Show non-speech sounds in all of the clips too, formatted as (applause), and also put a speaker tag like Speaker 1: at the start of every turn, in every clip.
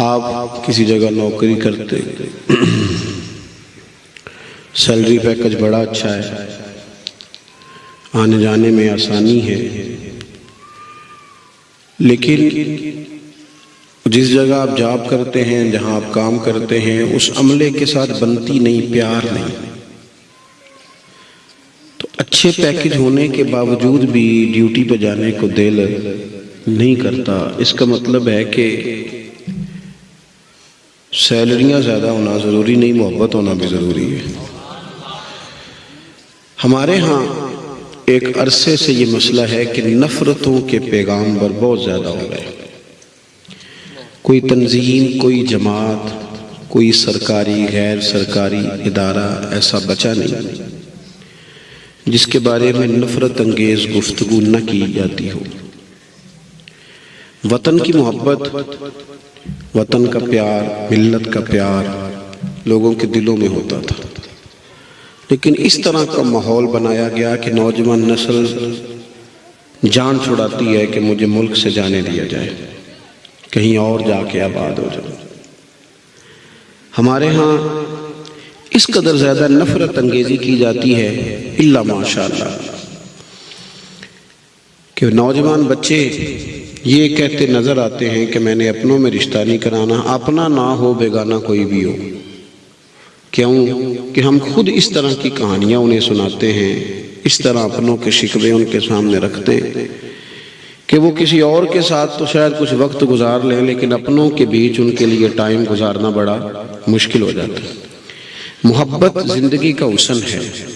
Speaker 1: आप किसी जगह नौकरी करते, सैलरी पैकेज बड़ा अच्छा है आने जाने में आसानी है, लेकिन जिस जगह आप जॉब करते हैं, जहाँ आप काम करते हैं, उस अमले के साथ बनती नहीं, प्यार नहीं। तो अच्छे पैकेज होने के बावजूद भी ड्यूटी पर जाने को दिल नहीं करता। इसका मतलब है कि सैलरियाँ ज़्यादा होना ज़रूरी नहीं, मोहब्बत होना भी ज़रूरी है। हमारे यहाँ एक अरसे से ये मसला है कि नफ़रतों के पैगाम पर बहुत ज़्यादा हो गए। कोई तंजीम, कोई जमात, कोई सरकारी, गैर सरकारी इदारा ऐसा बचा नहीं, जिसके बारे में नफ़रत अंगेज़ गुफ्तगु न की जाती हो। वतन की मोहब्बत वतन का प्यार, मिल्लत का प्यार लोगों के दिलों में होता था। लेकिन इस तरह का माहौल बनाया गया कि नौजवान नस्ल जान छुड़ाती है कि मुझे मुल्क से जाने दिया जाए। कहीं और जाके आबाद हो जाए हमारे यहाँ इस कदर ज़्यादा नफरत अंगेजी की जाती है, इल्ला माशाल्लाह, कि नौजवान बच्चे ये कहते नज़र आते हैं कि मैंने अपनों में रिश्ता नहीं कराना, अपना ना हो, बेगाना कोई भी हो। क्यों? कि हम खुद इस तरह की कहानियाँ उन्हें सुनाते हैं, इस तरह अपनों के शिकवे उनके सामने रखते हैं, कि वो किसी और के साथ तो शायद कुछ वक्त गुजार लें, लेकिन अपनों के बीच उनके लिए टाइम गुजारना बड़ा मुश्किल हो जाता है। मोहब्बत ज़िंदगी का हुसन है।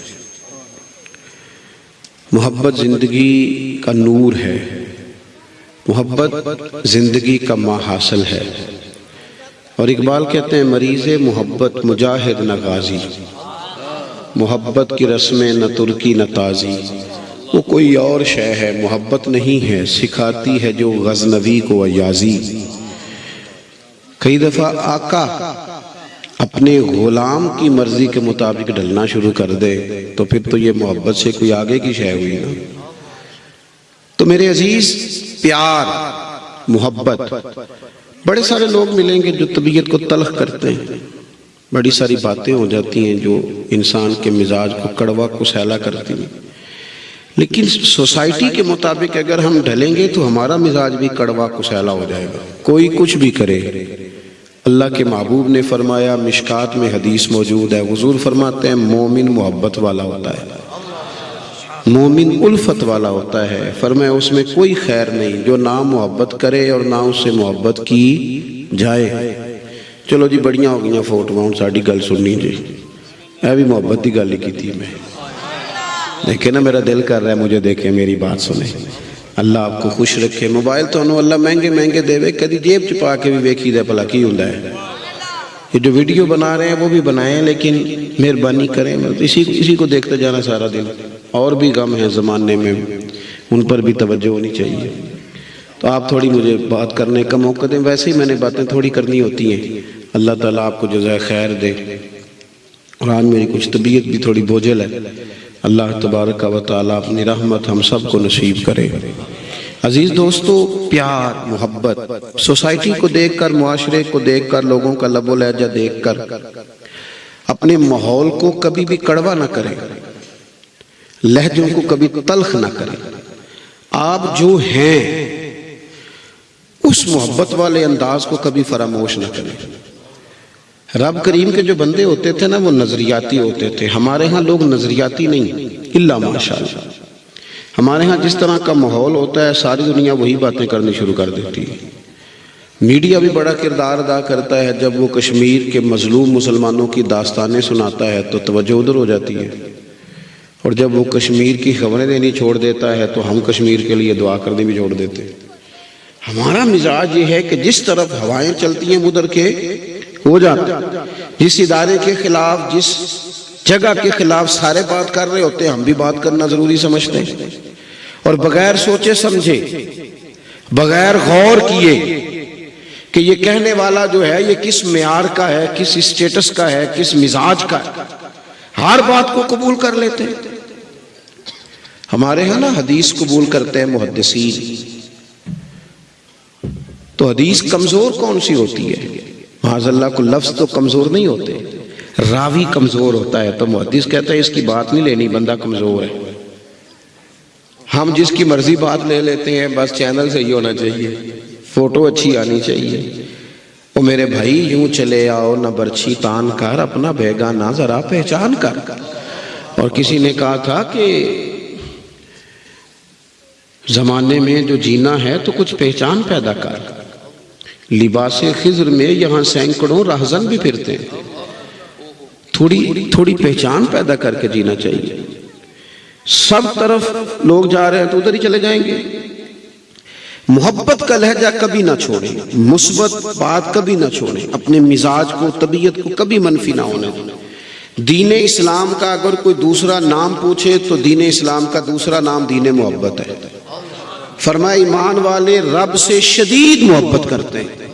Speaker 1: मोहब्बत ज़िंदगी का नूर है। मोहब्बत ज़िंदगी का माहासल है। और इकबाल कहते हैं, मरीज़ मोहब्बत, मुजाहिद न गाजी। मोहब्बत की रस्में न तुर्की, न ताज़ी। वो कोई और शय है, मोहब्बत नहीं है, सिखाती है जो गजनवी को अयाजी। कई दफ़ा आका अपने गुलाम की मर्ज़ी के मुताबिक ढलना शुरू कर दे तो फिर तो ये मोहब्बत से कोई आगे की शय हुई ना। तो मेरे अज़ीज़, प्यार, मोहब्बत, बड़े सारे लोग मिलेंगे जो तबीयत को तलख करते हैं। बड़ी सारी बातें हो जाती हैं जो इंसान के मिजाज को कड़वा कुसैला करती हैं। लेकिन सोसाइटी के मुताबिक अगर हम ढलेंगे तो हमारा मिजाज भी कड़वा कुसैला हो जाएगा। कोई कुछ भी करे। अल्लाह के महबूब ने फरमाया, मिशकात में हदीस मौजूद है। हुजूर फरमाते हैं, मोमिन मोहब्बत वाला होता है। मोमिन उल्फत वाला होता है। फरमाया, उसमें कोई खैर नहीं। जो ना मोहब्बत करे और ना उससे मोहब्बत की जाए। चलो जी, बढ़िया हो गई फ़ोटो। हूँ साड़ी गल सुननी जी। यह भी मोहब्बत की गल की थी मैं। देखे ना, मेरा दिल कर रहा है मुझे देखे, मेरी बात सुने। अल्लाह आपको खुश रखे। मोबाइल तो अल्लाह महँगे महँगे देवे। कभी जेब च पा के भी वेखी दे भला की होंगे ये जो वीडियो बना रहे हैं, वो भी बनाए लेकिन मेहरबानी करें। इसी इसी को देखते जाना सारा दिन। और भी गम है ज़माने में। उन पर भी तवज्जो होनी चाहिए। तो आप थोड़ी मुझे बात करने का मौका दें। वैसे ही मैंने बातें थोड़ी करनी होती हैं। अल्लाह ताला आपको जजाय खैर दे। और आज मेरी कुछ तबीयत भी थोड़ी बोझल है। अल्लाह तबारक व ताला अपनी रहमत हम सबको नसीब करे। अज़ीज़ दोस्तों, प्यार, मोहब्बत, सोसाइटी को देख कर मुआशरे को देख कर लोगों का लबो लहजा देखकर, अपने माहौल को कभी भी कड़वा ना करें। लहजों को कभी तलख ना करें। आप जो हैं, उस मोहब्बत वाले अंदाज को कभी फरामोश ना करें। रब करीम के जो बंदे होते थे ना, वो नजरियाती होते थे। हमारे यहाँ लोग नजरियाती नहीं, इल्ला माशा हमारे यहाँ जिस तरह का माहौल होता है, सारी दुनिया वही बातें करनी शुरू कर देती है। मीडिया भी बड़ा किरदार अदा करता है। जब वो कश्मीर के मजलूम मुसलमानों की दास्तानें सुनाता है तो तवज्जो उधर हो जाती है। और जब वो कश्मीर की खबरें देनी छोड़ देता है तो हम कश्मीर के लिए दुआ करनी भी छोड़ देते। हमारा मिजाज ये है कि जिस तरफ़ हवाएँ चलती हैं उधर के, हो जाते। जिस इदारे के खिलाफ, जिस जगह के खिलाफ सारे बात कर रहे होते हैं हम भी बात करना ज़रूरी समझते हैं। और बगैर सोचे समझे, बगैर गौर किए, कि ये कहने वाला जो है, ये किस म्यार का है, किस स्टेटस का है, किस मिजाज का है, हर बात को कबूल कर लेते हैं। हमारे यहाँ ना हदीस कबूल करते हैं मुहदसीन तो हदीस कमज़ोर कौन सी होती है? माजल्ला को लफ्ज तो कमज़ोर नहीं होते। रावी कमज़ोर होता है तो मुहदीस कहता है, इसकी बात नहीं लेनी, बंदा कमज़ोर है। हम जिसकी मर्ज़ी बात ले लेते हैं, बस चैनल सही होना चाहिए, फ़ोटो अच्छी आनी चाहिए। वो मेरे भाई, यूँ चले आओ न बर्छी तान कर, अपना बेगाना जरा पहचान कर। और किसी ने कहा था कि जमाने में जो जीना है तो कुछ पहचान पैदा कर। लिबास खिज्र में यहाँ सैकड़ों राहजन भी फिरते हैं। थोड़ी थोड़ी पहचान पैदा करके जीना चाहिए। सब तरफ़ लोग जा रहे हैं तो उधर ही चले जाएँगे। मोहब्बत का लहजा कभी ना छोड़े, मुस्बत बात कभी ना छोड़े, अपने मिजाज को, तबीयत को कभी मनफी ना होने दीन इस्लाम का अगर कोई दूसरा नाम पूछे तो दीन इस्लाम का दूसरा नाम दीन मोहब्बत है। फरमा ईमान वाले रब से शदीद मोहब्बत करते हैं।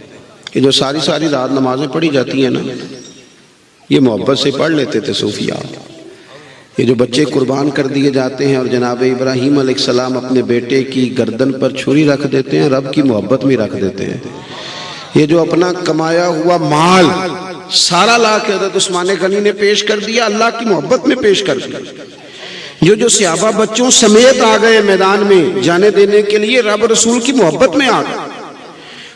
Speaker 1: ये जो सारी सारी रात नमाजें पढ़ी जाती हैं ना, ये मोहब्बत से पढ़ लेते थे सूफिया। ये जो बच्चे कुर्बान कर दिए जाते हैं और जनाब इब्राहिम सलाम अपने बेटे की गर्दन पर छुरी रख देते हैं, रब की मोहब्बत में रख देते हैं। ये जो अपना कमाया हुआ माल सारा ला के हज़रत उस्मान गनी ने पेश कर दिया, अल्लाह की मोहब्बत में पेश कर दिया। जो जो सियाबा बच्चों समेत आ गए मैदान में जाने देने के लिए रब रसूल की मोहब्बत में आ गए।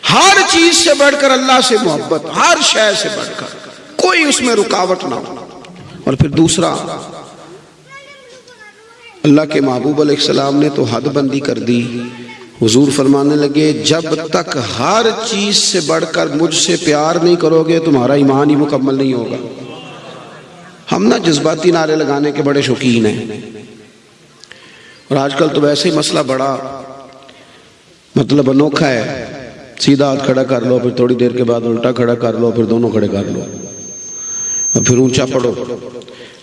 Speaker 1: हर चीज़ से बढ़कर अल्लाह से मोहब्बत, हर शय से बढ़कर, कोई उसमें रुकावट ना हो। और फिर दूसरा, अल्लाह के महबूब सलाम ने तो हद बंदी कर दी। हुजूर फरमाने लगे, जब तक हर चीज़ से बढ़कर मुझसे प्यार नहीं करोगे, तुम्हारा ईमान ही मुकम्मल नहीं होगा। हम ना जज्बाती नारे लगाने के बड़े शौकीन हैं। और आजकल तो वैसे ही मसला बड़ा मतलब अनोखा है। सीधा हाथ खड़ा कर लो, फिर थोड़ी देर के बाद उल्टा खड़ा कर लो, फिर दोनों खड़े कर लो। और फिर ऊँचा पढ़ो।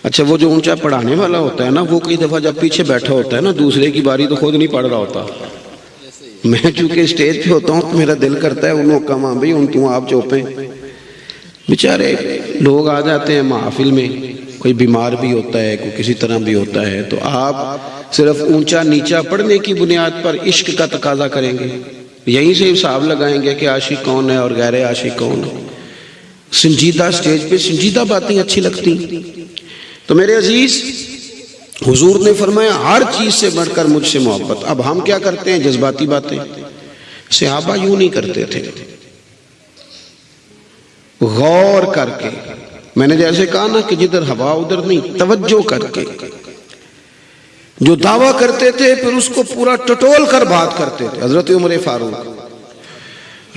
Speaker 1: अच्छा वो जो ऊँचा पढ़ाने वाला होता है ना, वो कई दफ़ा जब पीछे बैठा होता है ना, दूसरे की बारी तो खुद नहीं पढ़ रहा होता। मैं चूँकि स्टेज पे होता हूँ तो मेरा दिल करता है उन उन्होंने कहा भाई, उन तू आप चौपे। बेचारे लोग आ जाते हैं महफिल में। कोई बीमार भी होता है, कोई किसी तरह भी होता है तो आप सिर्फ़ ऊँचा नीचा पढ़ने की बुनियाद पर इश्क का तकाजा करेंगे। यहीं से हिसाब लगाएँगे कि आशिक कौन है और गैर आशिक कौन है। संजीदा स्टेज पे संजीदा बातें अच्छी लगती। तो मेरे अज़ीज़, हुजूर ने फरमाया, हर चीज़ से बढ़कर मुझसे मोहब्बत। अब हम क्या करते हैं? जज्बाती बातें। सिहाबा यूँ नहीं करते थे। गौर करके मैंने जैसे कहा ना कि जिधर हवा, उधर नहीं। तवज्जो करके। जो दावा करते थे, फिर उसको पूरा टटोल कर बात करते थे। हज़रत उमर फारूक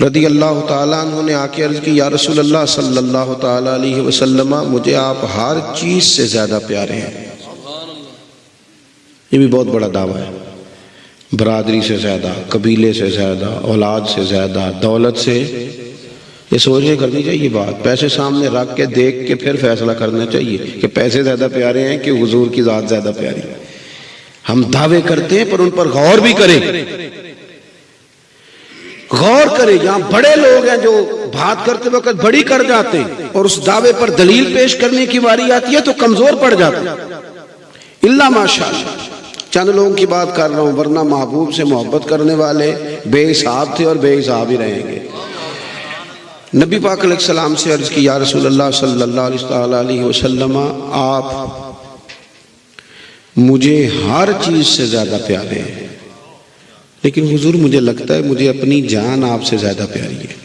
Speaker 1: रदी अल्लाह तु ने आके अर्ज़ की, या रसूल अल्लाह सल्लल्लाहु अलैहि वसल्लम, मुझे आप हर चीज़ से ज़्यादा प्यारे हैं। ये भी बहुत बड़ा दावा है। बरादरी से ज़्यादा, कबीले से ज़्यादा, औलाद से ज़्यादा, दौलत से ये सोच के करनी चाहिए बात। पैसे सामने रख के, देख के फिर फैसला करना चाहिए कि पैसे ज़्यादा प्यारे हैं कि हुजूर की ज़ात ज़्यादा प्यारी है। हम दावे करते हैं, पर उन पर गौर भी करें। गौर करें, यहाँ बड़े लोग हैं जो बात करते वक्त बड़ी कर जाते हैं और उस दावे पर दलील पेश करने की बारी आती है तो कमज़ोर पड़ जाते इल्ला माशा चंद लोगों की बात कर रहा हूँ, वरना महबूब से मोहब्बत करने वाले बेहिसाब थे और बेहिसाब ही रहेंगे। नबी पाक सलाम से अर्ज़ की, या रसूल सल्लल्लाहु अलैहि वसल्लम, आप मुझे हर चीज़ से ज़्यादा प्यारे हैं। लेकिन हुजूर, मुझे लगता है मुझे अपनी जान आपसे ज़्यादा प्यारी है।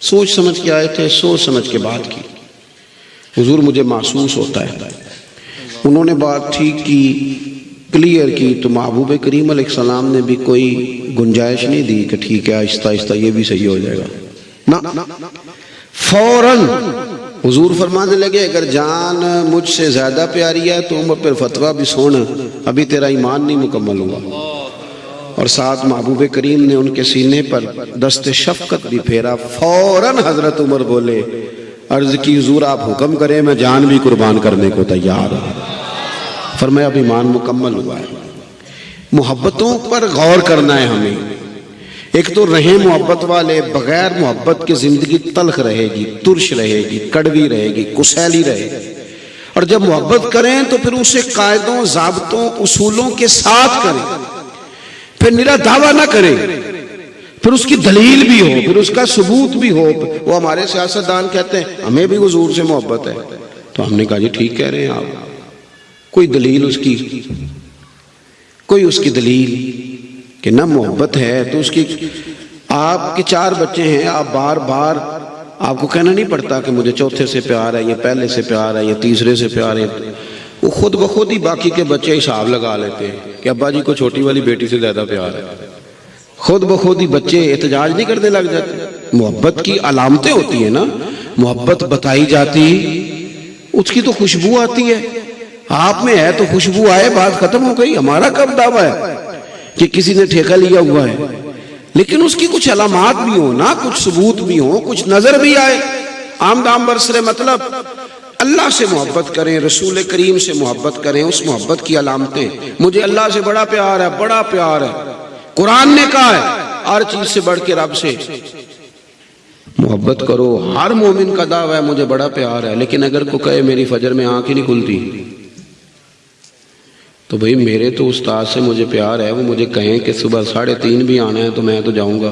Speaker 1: सोच समझ के आए थे, सोच समझ के बात की। हुजूर, मुझे महसूस होता है। उन्होंने बात ठीक की क्लियर की तो महबूब करीम सलाम ने भी कोई गुंजाइश नहीं दी कि ठीक है आहिस्ता आहिस्ता ये भी सही हो जाएगा। ना फ़ौरन। हुजूर फरमाने लगे, अगर जान मुझसे ज़्यादा प्यारी है तो उम्र पर फतवा भी सुन। अभी तेरा ईमान नहीं मुकम्मल हुआ। और साथ महबूब करीम ने उनके सीने पर दस्त शफकत भी फेरा। फ़ौरन हज़रत उमर बोले, अर्ज़ की हजूर, आप हुक्म करें, मैं जान भी कुर्बान करने को तैयार हूँ। फरमाया अब ईमान मुकम्मल हुआ है। मोहब्बतों पर गौर करना है हमें। एक तो रहे मोहब्बत वाले बगैर मोहब्बत की ज़िंदगी तलख रहेगी, तुरश रहेगी, कड़वी रहेगी कुसैली रहेगी। और जब मोहब्बत करें तो फिर उसे कायदों, जबतों, उसूलों के साथ करें। फिर निरा दावा ना करें। फिर उसकी दलील भी हो, फिर उसका सबूत भी हो। वो हमारे सियासतदान कहते हैं, हमें भी हजूर से मोहब्बत है। तो हमने कहा, जी, ठीक कह रहे हैं आप। कोई दलील उसकी? कोई उसकी दलील। कि ना मोहब्बत है तो उसकी आपके चार बच्चे हैं, आप बार बार आपको कहना नहीं पड़ता कि मुझे चौथे से प्यार है, या पहले से प्यार है, या तीसरे से प्यार है। वो खुद ब खुद ही बाकी के बच्चे हिसाब लगा लेते हैं कि अब्बा जी को छोटी वाली बेटी से ज़्यादा प्यार है। खुद ब खुद ही बच्चे एहतजाज नहीं करने लग जाते। मोहब्बत की अलामतें होती है ना, मोहब्बत बताई जाती, उसकी तो खुशबू आती है। आप में है तो खुशबू आए, बात खत्म हो गई, हमारा कब दावा है? कि किसी ने ठेका लिया हुआ है। लेकिन उसकी कुछ अलामत भी हो, ना कुछ सबूत भी हो, कुछ नज़र भी आए। आम दाम बरसरे मतलब अल्लाह से मोहब्बत करें, रसूल करीम से मोहब्बत करें, उस मोहब्बत की अलामतें। मुझे अल्लाह से बड़ा प्यार है, बड़ा प्यार है। कुरान ने कहा है, हर चीज़ से बढ़ के रब से। मोहब्बत करो, हर मोमिन का दावा है, मुझे बड़ा प्यार है। लेकिन अगर को कहे, मेरी फजर में आँख ही नहीं खुलती। तो भाई, मेरे तो उस्ताद से मुझे प्यार है, वो मुझे कहें कि सुबह साढ़े तीन भी आना है तो मैं तो जाऊँगा।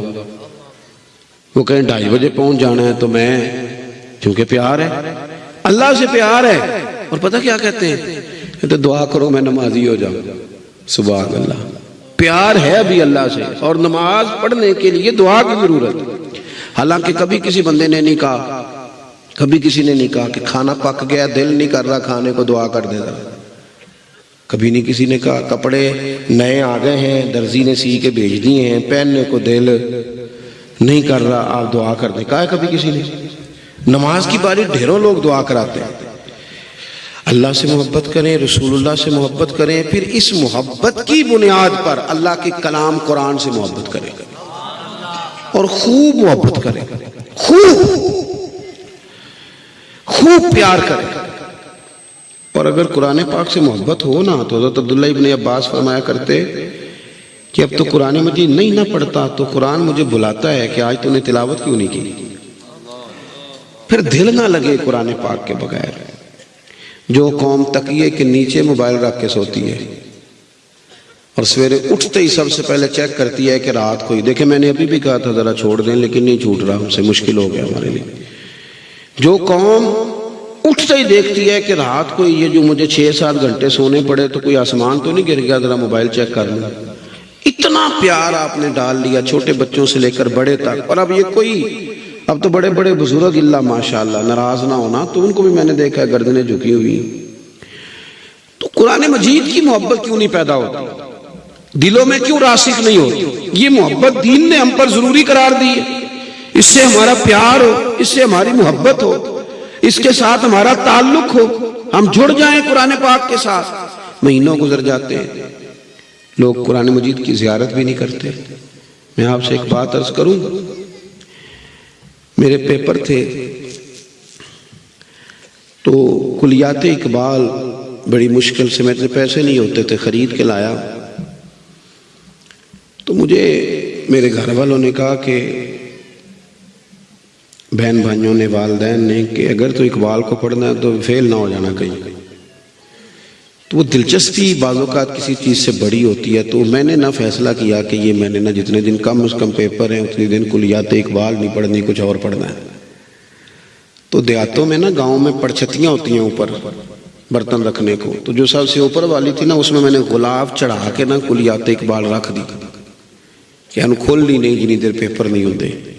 Speaker 1: वो कहें, ढाई बजे पहुँच जाना है तो मैं, क्योंकि प्यार है। अल्लाह से प्यार है। और पता क्या कहते हैं? तो दुआ करो मैं नमाजी हो जाऊँ। सुबह अल्लाह प्यार है अभी अल्लाह से। और नमाज़ पढ़ने के लिए दुआ की ज़रूरत। हालाँकि कभी किसी बंदे ने नहीं कहा, कभी किसी ने नहीं कहा कि खाना पक गया, दिल नहीं कर रहा, खाने को दुआ कर देगा कभी नहीं किसी ने कहा, कपड़े नए आ गए हैं, दर्जी ने सी के भेज दिए हैं, पहनने को दिल नहीं कर रहा, आप दुआ कर दे कहा कभी किसी ने? नमाज़ की बारी, ढेरों लोग दुआ कराते हैं। अल्लाह से मोहब्बत करें, रसूलुल्लाह से मोहब्बत करें, फिर इस मोहब्बत की बुनियाद पर अल्लाह के कलाम कुरान से मोहब्बत करें। और खूब मोहब्बत करें। खूब खूब प्यार करें। और अगर कुरान पाक से मोहब्बत हो ना तो हज़रत अब्दुल्ला इब्ने अब्बास फरमाया करते कि अब तो कुरान मजीद नहीं ना पढ़ता तो कुरान मुझे बुलाता है कि आज तूने तिलावत क्यों नहीं की? फिर दिल ना लगे कुरान पाक के बगैर। जो कौम तकिए के नीचे मोबाइल रख के सोती है और सवेरे उठते ही सबसे पहले चेक करती है कि रात को ही देखे मैंने अभी भी कहा था, ज़रा छोड़ दें, लेकिन नहीं छूट रहा, हमसे मुश्किल हो गया हमारे लिए। जो कौम उठते ही देखती है कि रात को ये जो मुझे छह सात घंटे सोने पड़े तो कोई आसमान तो नहीं गिर गया? ज़रा मोबाइल चेक कर लूँ। इतना प्यार आपने डाल लिया छोटे बच्चों से लेकर बड़े तक। और अब ये कोई, अब तो बड़े बड़े बुज़ुर्ग इल्ला, माशाल्लाह, नाराज़ ना होना तो उनको भी मैंने देखा है, गर्दनें झुकी हुई। तो कुरान मजीद की मोहब्बत क्यों नहीं पैदा होती? दिलों में क्यों रासिक नहीं होती? ये मोहब्बत दीन ने हम पर ज़रूरी करार दी है। इससे हमारा प्यार हो, इससे हमारी मोहब्बत हो। इसके साथ हमारा ताल्लुक हो। हम जुड़ जाएँ कुरान पाक के साथ। महीनों गुजर जाते हैं। लोग कुरान मजीद की जियारत भी नहीं करते। मैं आपसे एक बात अर्ज़ करूँ। मेरे पेपर थे। तो कुलियात इकबाल, बड़ी मुश्किल से मेरे पैसे नहीं होते थे, ख़रीद के लाया। तो मुझे मेरे घर वालों ने कहा कि बहन भाइयों ने वालदेन ने कि अगर तो इकबाल को पढ़ना है तो फेल ना हो जाना कहीं। तो वो दिलचस्पी बाज़ात किसी चीज़ से बड़ी होती है तो मैंने ना फैसला किया कि ये मैंने ना जितने दिन कम अज़ कम पेपर हैं, उतने दिन कुलियात इकबाल नहीं पढ़नी, कुछ और पढ़ना है। तो देहातों में ना गाँव में पड़छतियाँ होती हैं ऊपर, बर्तन रखने को। तो जो सबसे ऊपर वाली थी ना, उसमें मैंने गुलाब चढ़ा के ना कुलियात इकबाल रख दी। क्या खोल ली नहीं जिनी देर पेपर नहीं होते।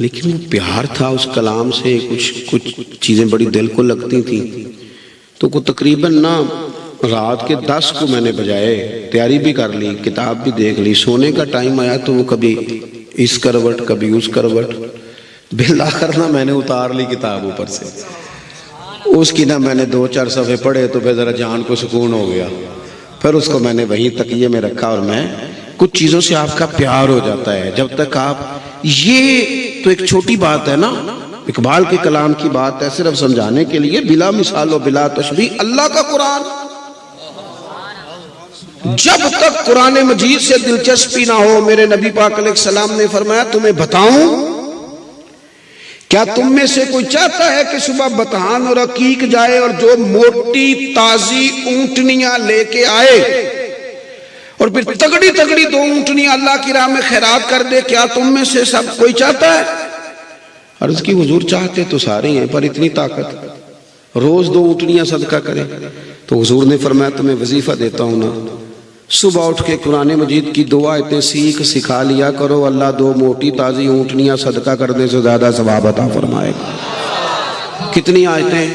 Speaker 1: लेकिन वो प्यार था उस कलाम से, कुछ कुछ चीज़ें बड़ी दिल को लगती थी। तो को तकरीबन ना, रात के दस को मैंने बजाए, तैयारी भी कर ली, किताब भी देख ली। सोने का टाइम आया तो वो कभी इस करवट, कभी उस करवट। बिल आकर ना मैंने उतार ली किताब ऊपर से। उसकी ना मैंने दो, चार सफ़े पढ़े तो फिर ज़रा जान को सुकून हो गया। फिर उसको मैंने वहीं तकिए में रखा और मैं, कुछ चीज़ों से आपका प्यार हो जाता है। जब तक आप ये तो एक छोटी बात है ना? इकबाल के कलाम की बात है सिर्फ़ समझाने के लिए। बिला मिसाल बिला तशबी अल्लाह का कुरान। जब तक कुरान मजीद से दिलचस्पी ना हो, मेरे नबी पाक सलाम ने फरमाया, तुम्हें बताऊँ? क्या तुम में से कोई चाहता है कि सुबह बतहान और अकीक जाए और जो मोटी, ताजी ऊंटनियाँ लेके आए? और फिर तगड़ी तगड़ी दो ऊंटनी अल्लाह की राह में खैरात कर दे, क्या तुम में से सब कोई चाहता है? अर्ज़ की हुजूर चाहते तो सारे हैं, पर इतनी ताकत। रोज दो ऊँटनियाँ सदका करें। तो हुजूर ने फरमाया, तुम्हें वजीफा देता हूँ ना। सुबह उठ के कुरान मजीद की दुआ इतने सीख, सिखा लिया करो। अल्लाह दो मोटी, ताज़ी ऊँटनियाँ सदका करने से ज़्यादा सवाब अता फरमाएगा। कितनी आयतें?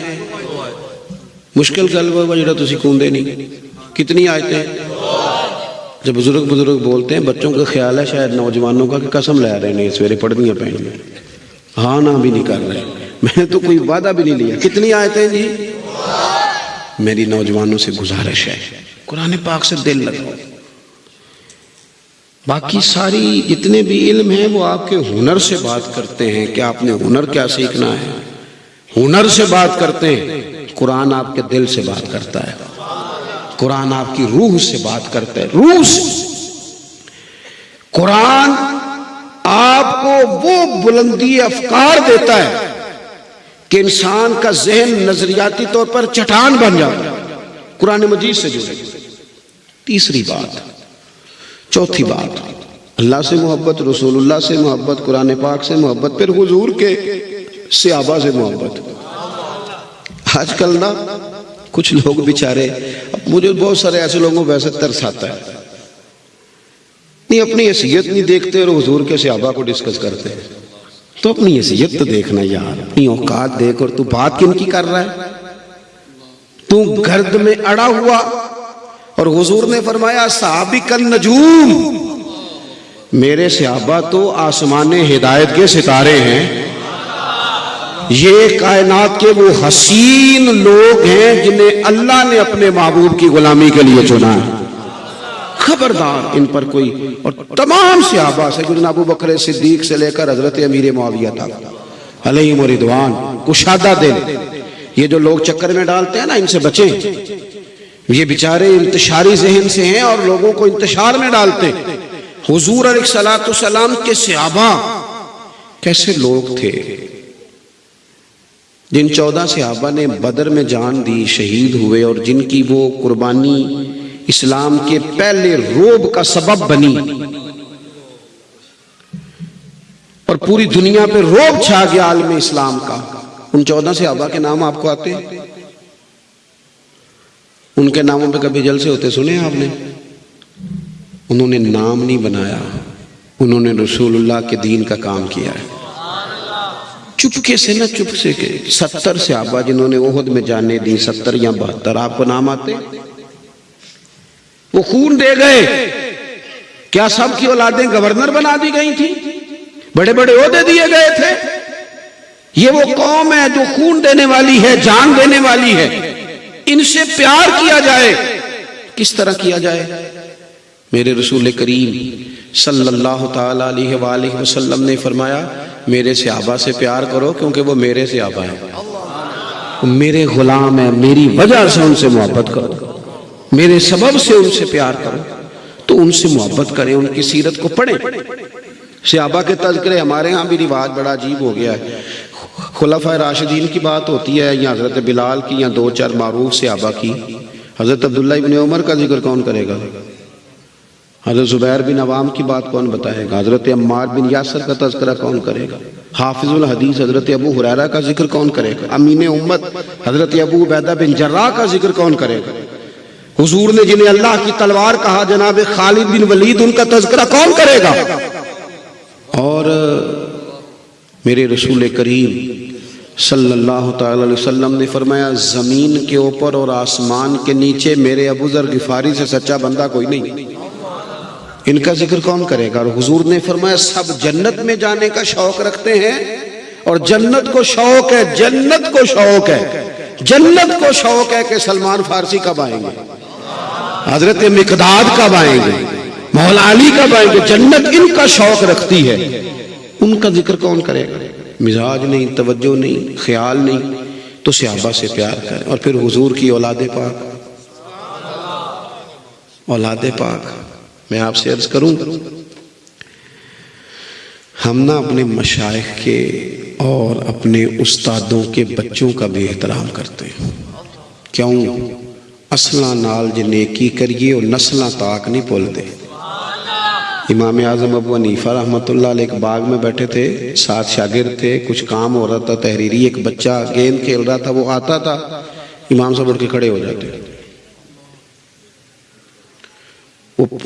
Speaker 1: मुश्किल गल वा जो तुम कूदे नहीं। कितनी आयतें? जब बुज़ुर्ग बुज़ुर्ग बोलते हैं, बच्चों का ख्याल है शायद नौजवानों का कि कसम ले रहे हैं सवेरे पढ़निया पैनियाँ हाँ ना भी नहीं कर रहे। मैंने तो कोई वादा भी नहीं लिया। कितनी आयतें जी? मेरी नौजवानों से गुजारिश है। कुरान पाक से दिल लगाओ। बाकी सारी जितने भी इल्म हैं, वो आपके हुनर से बात करते हैं। कि आपने हुनर क्या सीखना है? हुनर से बात करते हैं। कुरान आपके दिल से बात करता है। कुरान आपकी रूह से बात करता है, रूह से। कुरान आपको वो बुलंदी अफकार देता है कि इंसान का जहन नजरियाती तौर पर चट्टान बन जाता है। कुरान मजीद से जुड़े। तीसरी बात, चौथी बात, अल्लाह से मोहब्बत, रसूलुल्लाह से मोहब्बत, कुरान पाक से मोहब्बत, फिर हुजूर के सियाबा से मोहब्बत। आजकल ना कुछ लोग बेचारे मुझे बहुत सारे ऐसे लोगों वैसे तरस आता है। नहीं, अपनी हैसियत नहीं देखते और हजूर के सहाबा को डिस्कस करते हैं। तो अपनी हैसियत तो देखना यार। अपनी औकात देख और तू बात किन की कर रहा है? तू गर्द में अड़ा हुआ। और हुजूर ने फरमाया, साबिकन नजूम। मेरे सहाबा तो आसमान हिदायत के सितारे हैं। ये कायनात के वो हसीन लोग हैं जिन्हें अल्लाह ने अपने महबूब की गुलामी के लिए चुना है। खबरदार इन पर कोई और तमाम सियाबा से गुरु अबू बकर सिद्दीक से लेकर हज़रत अमीर मुआविया तक, अलैहिम रिदवान, कुशादा दिल ये जो लोग चक्कर में डालते हैं ना, इनसे बचे। ये बेचारे इंतशारी जहन से हैं और लोगों को इंतशार में डालते हुजूर सलाम के सियाबा, कैसे लोग थे? जिन चौदह सियाबा ने बदर में जान दी शहीद हुए और जिनकी वो कुर्बानी इस्लाम के पहले रोब का सबब बनी और पूरी दुनिया पे रोब छा गया आलम इस्लाम का। उन चौदह सियाबा के नाम आपको आते हैं? उनके नामों पे कभी जलसे होते सुने आपने? उन्होंने नाम नहीं बनाया। उन्होंने रसूलुल्लाह के दीन का काम किया है। चुपके से ना चुप से के सत्तर से आबा जिन्होंने ओहद में जाने दी, सत्तर या बहत्तर आपको नाम आते? वो खून दे गए। क्या सब की औलादें गवर्नर बना दी गई थी? बड़े बड़े ओहदे दिए गए थे। ये वो कौम है जो खून देने वाली है, जान देने वाली है। इनसे प्यार किया जाए। किस तरह किया जाए? मेरे रसूल करीम सल्लल्लाहु अलैहि वसल्लम ने फरमाया मेरे सहाबा से प्यार करो, क्योंकि वो मेरे सहाबा है। मेरे गुलाम है, मेरी वजह से उनसे मोहब्बत करो। मेरे सबब से उनसे प्यार करो तो उनसे मोहब्बत करें, उनकी सीरत को पढ़ें। सहाबा के तस्करे हमारे यहाँ भी रिवाज बड़ा अजीब हो गया है। खुलाफा राशिदीन की बात होती है, या हज़रत बिलाल की, या दो चार मारूफ सहाबा की। हज़रत अब्दुल्ला इबन उमर का ज़िक्र कौन करेगा? हज़रत ज़ुबैर बिन अवाम की बात कौन बताएगा? हज़रत अम्मार बिन यासर का तस्करा कौन करेगा? हाफिजुल हदीस हज़रत अबू हुरैरा का ज़िक्र कौन करेगा? अमीन उम्मत हज़रत अबू बैदा बिन जर्रा का ज़िक्र कौन करेगा? हुजूर ने जिन्हें अल्लाह की तलवार कहा, जनाब खालिद बिन वलीद, उनका तस्करा कौन करेगा? और, मेरे रसूल करीम सल्लल्लाहु अलैहि वसल्लम ने फरमाया, ज़मीन के ऊपर और आसमान के नीचे मेरे अबूजर गिफारी से सच्चा बंदा कोई नहीं। इनका ज़िक्र कौन करेगा? और हुजूर ने फरमाया, सब जन्नत में जाने का शौक रखते हैं। और जन्नत को शौक है, जन्नत को शौक है। जन्नत को शौक है कि सलमान फारसी कब आएँगे? हज़रत मिकदाद कब आएँगे? मौला कब आएँगे? जन्नत इनका शौक रखती है। उनका ज़िक्र कौन करेगा? मिजाज नहीं, तवज्जो नहीं, ख्याल नहीं। तो सियाबा से प्यार करें। और फिर हुजूर की औलाद पाक। औलाद पाक। मैं आपसे अर्ज़ करूँ हम ना अपने मशाइ के और अपने उस्तादों के बच्चों का भी एहतराम करते हैं। क्यों? असला नाल जनेकी नेकी करिए और नस्लां ताक नहीं बोलते। इमाम आज़म अबू हनीफ़ा रहमत एक बाग में बैठे थे, साथ शागिर थे, कुछ काम हो रहा था, तहरीरी, एक बच्चा गेंद खेल रहा था, वो आता था, इमाम साहब उठ के खड़े हो जाते। वो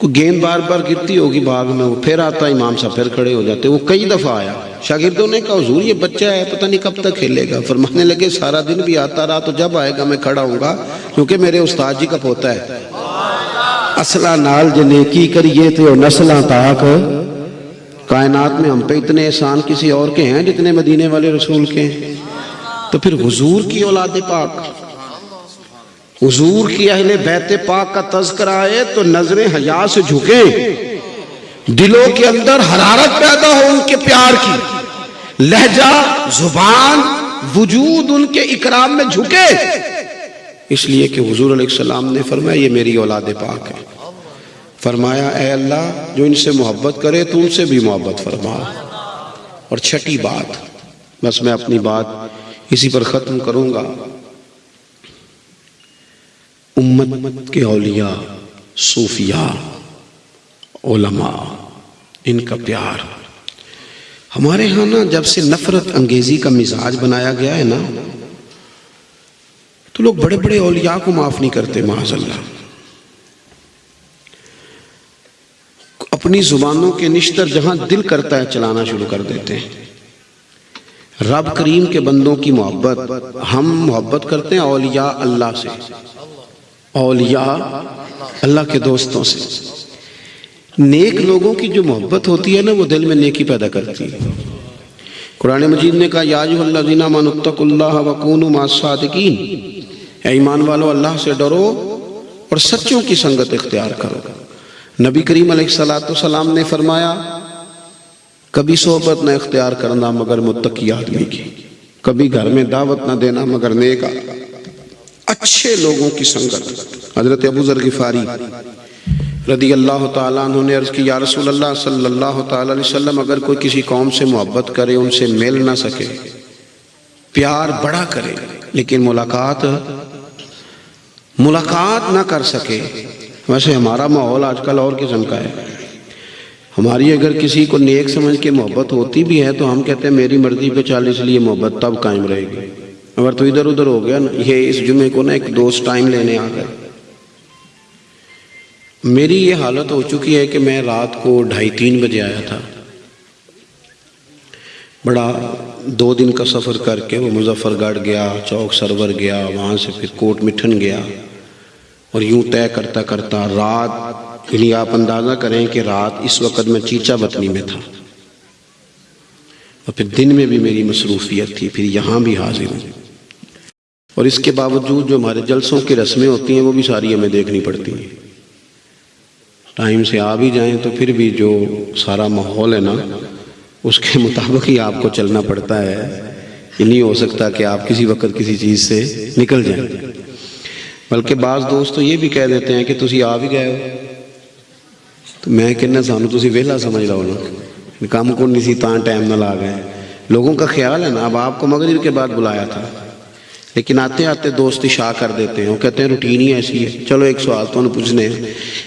Speaker 1: को गेंद बार बार गिरती होगी बाग में, वो फिर आता, इमाम साहब फिर खड़े हो जाते, वो कई दफ़ा आया। शागिर्दों ने कहा, हुजूर, ये बच्चा है, पता नहीं कब तक खेलेगा। फरमाने लगे, सारा दिन भी आता रहा तो जब आएगा मैं खड़ा हूँगा क्योंकि मेरे उस्ताद जी का पोता है। असला नाल जे नेकी करिए तो नस्ल ताक, कायनात में हम पे इतने एहसान किसी और के हैं, जितने मदीने वाले रसूल के हैं। तो फिर हजूर की औलाद पाक हुजूर की अहले बैत पाक का तस्करा आए तो नज़रें हया से झुके। दिलों के अंदर हरारत पैदा हो उनके प्यार की। लहजा, ज़ुबान, वजूद उनके इकराम में झुके। इसलिए कि हुजूर सलाम ने फरमाया, ये मेरी औलाद पाक है। फरमाया ए अल्लाह, जो इनसे मोहब्बत करे तो उनसे भी मोहब्बत फरमा। और छठी बात, बस मैं अपनी बात इसी पर ख़त्म करूँगा। उम्मत के औलिया सूफिया ओलमा इनका प्यार। हमारे यहाँ ना जब से नफरत अंगेजी का मिजाज बनाया गया है ना तो लोग बड़े बड़े औलिया को माफ़ नहीं करते माजल्ला अपनी जुबानों के निश्तर जहाँ दिल करता है चलाना शुरू कर देते हैं। रब करीम के बंदों की मोहब्बत, हम मोहब्बत करते हैं औलिया अल्लाह से। औलिया अल्लाह के दोस्तों से। नेक लोगों की जो मोहब्बत होती है ना, वो दिल में नेकी पैदा करती है। कुरान मजीद ने कहा याजुल्लाजीना मानुत्तकुल्लाह वकूनु मासादिकीन ईमान वालों, अल्लाह से डरो और सच्चों की संगत इख्तियार करो। नबी करीम सलाम ने फरमाया, कभी सोहबत न इख्तियार करना मगर मुत्तकी आदमी की। कभी घर में दावत न देना मगर नेक अच्छे लोगों की संगत। हज़रत अबू जर गिफारी रदी अल्लाह तु ने अर्ज़ की, या रसूल अगर कोई किसी कौम से मोहब्बत करे, उनसे मिल ना सके, प्यार बड़ा करे, लेकिन मुलाकात मुलाकात ना कर सके, वैसे हमारा माहौल आजकल और किस्म का है। हमारी अगर किसी को नेक समझ के मोहब्बत होती भी है तो हम कहते हैं, मेरी मर्ज़ी पे चाल, इसलिए मोहब्बत तब कायम रहेगी। अगर तो इधर उधर हो गया ना, ये इस जुमे को ना एक दोस्त टाइम लेने आ गया मेरी ये हालत हो चुकी है कि मैं रात को ढाई तीन बजे आया था। बड़ा दो दिन का सफ़र करके वो मुजफ्फरगढ़ गया, चौक सरवर गया, वहाँ से फिर कोट मिठन गया और यूँ तय करता करता रात, यानी आप अंदाज़ा करें कि रात इस वक्त मैं चीचा बतनी में था। और फिर दिन में भी मेरी मसरूफियत थी, फिर यहाँ भी हाजिर हूँ। और इसके बावजूद जो हमारे जलसों की रस्में होती हैं, वो भी सारी हमें देखनी पड़ती हैं। टाइम से आ भी जाएँ तो फिर भी जो सारा माहौल है ना, उसके (laughs) मुताबिक ही आपको चलना पड़ता है। ये नहीं हो सकता कि आप किसी वक्त किसी चीज़ से निकल जाएँ। बल्कि बाज़ दोस्त तो ये भी कह देते हैं कि तुम आ भी गए हो। तो मैं कहना सानू तुम वेला समझ लो ना काम को नहीं सी टाइम ना ला गए। लोगों का ख्याल है ना, अब आपको मगरिब के बाद बुलाया था। लेकिन आते आते दोस्त इशा कर देते हैं। कहते हैं, रूटीन ही ऐसी है। चलो एक सवाल तो पूछने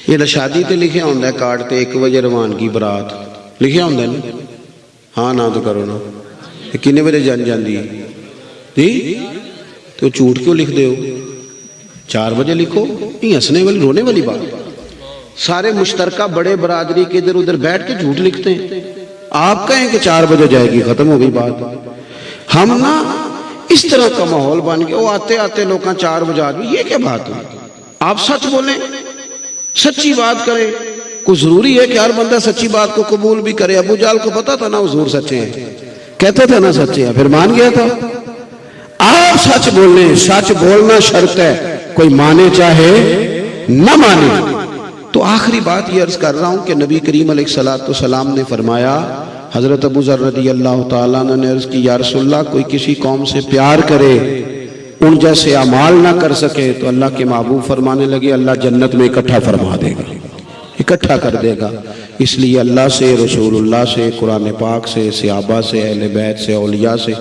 Speaker 1: ये शादी तो लिखे होंगे कार्ड तो एक बजे रवानगी बरात। लिखे होंगे ना? हाँ ना तो करो ना। किन्ने बजे जन जाती जी? तो झूठ क्यों लिख दो चार बजे लिखो। नहीं हंसने वाली, रोने वाली बात। सारे मुश्तरका बड़े बरादरी के इधर उधर बैठ के झूठ लिखते हैं। आप कहें कि चार बजे जाएगी, खत्म हो गई बात। हम ना इस तरह का माहौल बन गया। वो आते आते लोग चार बजा ये क्या बात है आप सच बोले, सच्ची बात करें। कुछ ज़रूरी है कि हर बंदा सच्ची बात को कबूल भी करे। अबू जाल को पता था ना हजूर सच्चे हैं। कहते थे ना सच्चे हैं, फिर मान गया था। आप सच बोलने सच बोलना शर्त है। कोई माने चाहे, न माने। तो आखिरी बात ये अर्ज़ कर रहा हूँ कि नबी करीम सलाम ने फरमाया हज़रत अबू ज़र रदी अल्लाह अर्ज़ की यारसोल्ला कोई किसी कौम से प्यार करे, उन जैसे अमाल ना कर सके तो अल्लाह के महबूब फरमाने लगे, अल्लाह जन्नत में इकट्ठा फरमा देगा, इकट्ठा कर देगा। इसलिए अल्लाह से, रसूलुल्लाह से, कुरान पाक से, सियाबा से, अहल बैत से अलिया से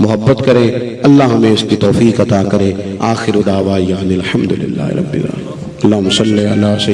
Speaker 1: मोहब्बत करें। अल्लाह हमें इसकी तोफ़ी अता करे। आखिर उदावा यान अलहमदिल्ला रब्बिल